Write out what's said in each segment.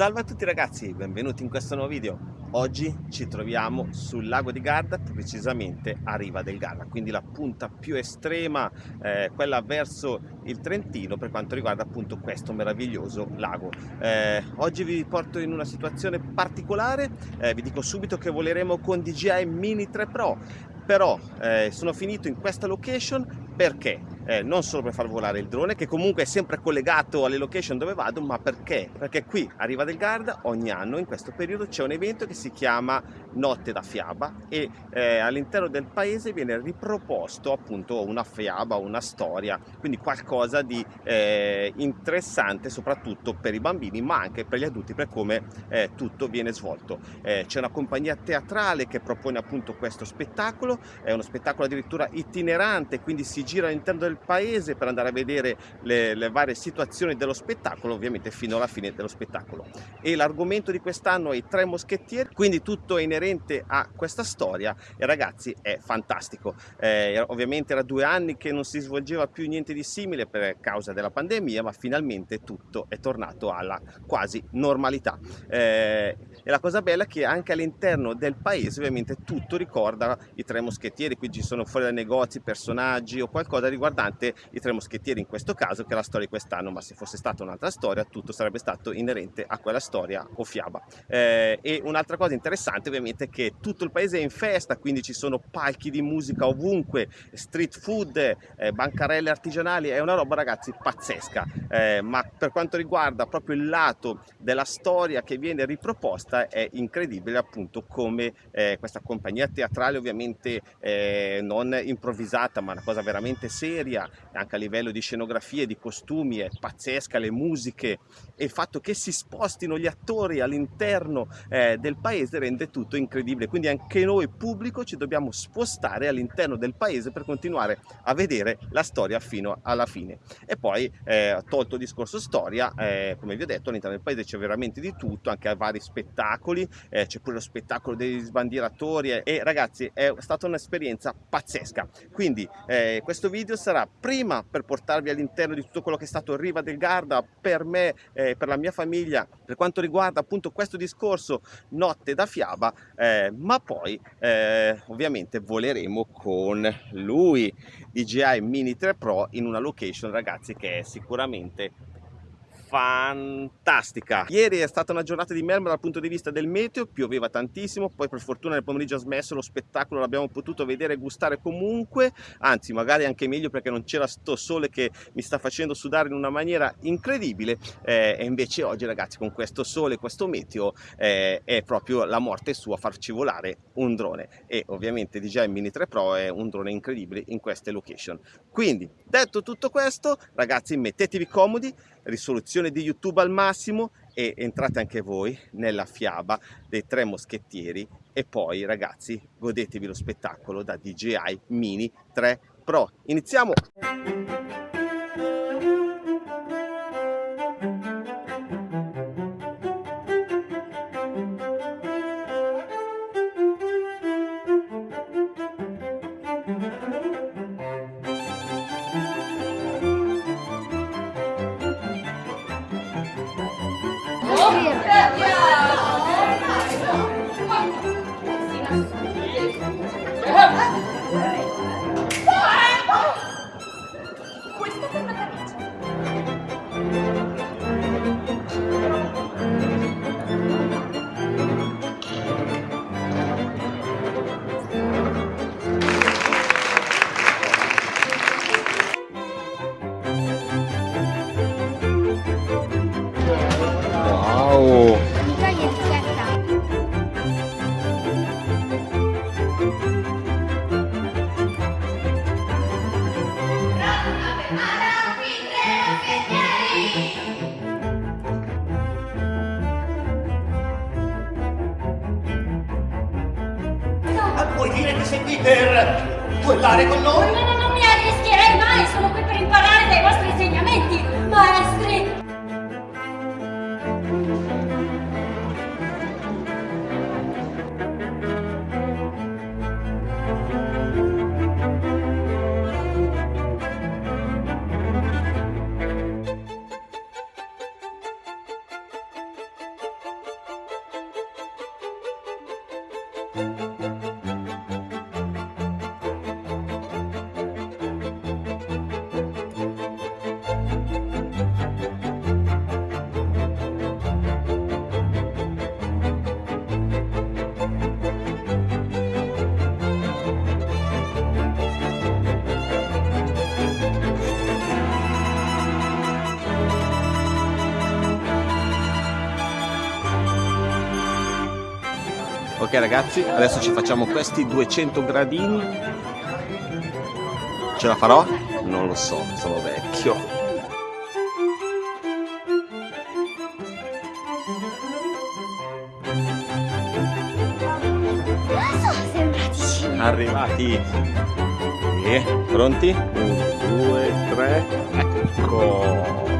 Salve a tutti ragazzi, benvenuti in questo nuovo video. Oggi ci troviamo sul lago di Garda, precisamente a Riva del Garda, quindi la punta più estrema, eh, quella verso il Trentino per quanto riguarda appunto questo meraviglioso lago. Eh, oggi vi porto in una situazione particolare, eh, vi dico subito che voleremo con DJI Mini 3 Pro, però eh, sono finito in questa location perché? Eh, non solo per far volare il drone, che comunque è sempre collegato alle location dove vado, ma perché? Perché qui a Riva del Garda ogni anno in questo periodo c'è un evento che si chiama Notte da Fiaba e eh, all'interno del paese viene riproposto appunto una fiaba, una storia, quindi qualcosa di eh, interessante soprattutto per i bambini, ma anche per gli adulti per come eh, tutto viene svolto. Eh, c'è una compagnia teatrale che propone appunto questo spettacolo, è uno spettacolo addirittura itinerante, quindi si gira all'interno del paese per andare a vedere le, le, varie situazioni dello spettacolo, ovviamente fino alla fine dello spettacolo. E l'argomento di quest'anno è i tre moschettieri, quindi tutto è inerente a questa storia e ragazzi è fantastico. Eh, ovviamente era due anni che non si svolgeva più niente di simile per causa della pandemia, ma finalmente tutto è tornato alla quasi normalità. Eh, e la cosa bella è che anche all'interno del paese ovviamente tutto ricorda i tre moschettieri, qui ci sono fuori dai negozi personaggi o qualcosa riguardante i tre moschettieri in questo caso che è la storia di quest'anno ma se fosse stata un'altra storia tutto sarebbe stato inerente a quella storia o fiaba. Eh, e un'altra cosa interessante ovviamente è che tutto il paese è in festa quindi ci sono palchi di musica ovunque street food eh, bancarelle artigianali è una roba ragazzi pazzesca. Eh, ma per quanto riguarda proprio il lato della storia che viene riproposta è incredibile appunto come eh, questa compagnia teatrale ovviamente eh, non improvvisata ma una cosa veramente seria anche a livello di scenografie, di costumi, è pazzesca, le musiche e il fatto che si spostino gli attori all'interno eh, del paese rende tutto incredibile, quindi anche noi pubblico ci dobbiamo spostare all'interno del paese per continuare a vedere la storia fino alla fine. E poi, eh, tolto il discorso storia, eh, come vi ho detto, all'interno del paese c'è veramente di tutto, anche vari spettacoli, eh, c'è pure lo spettacolo degli sbandieratori e ragazzi è stata un'esperienza pazzesca. Quindi eh, questo video sarà prima per portarvi all'interno di tutto quello che è stato Riva del Garda per me, eh, per la mia famiglia, per quanto riguarda appunto questo discorso Notte da Fiaba, eh, ma poi eh, ovviamente voleremo con lui, DJI Mini 3 Pro, in una location ragazzi che è sicuramente fantastica. Ieri è stata una giornata di merda dal punto di vista del meteo pioveva tantissimo poi per fortuna nel pomeriggio ha smesso lo spettacolo l'abbiamo potuto vedere e gustare comunque anzi magari anche meglio perché non c'era sto sole che mi sta facendo sudare in una maniera incredibile eh, e invece oggi ragazzi con questo sole questo meteo eh, è proprio la morte sua farci volare un drone. E ovviamente DJI Mini 3 Pro è un drone incredibile in queste location. Quindi detto tutto questo ragazzi mettetevi comodi risoluzione di YouTube al massimo e entrate anche voi nella fiaba dei tre moschettieri e poi ragazzi godetevi lo spettacolo da DJI Mini 3 Pro. Iniziamo! parlare con noi? No, no, non mi arrischierei mai, sono qui per imparare dai vostri insegnamenti, maestri! thank Ok ragazzi, adesso ci facciamo questi 200 gradini. Ce la farò? Non lo so, sono vecchio. arrivati e pronti? un, due, tre ecco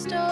So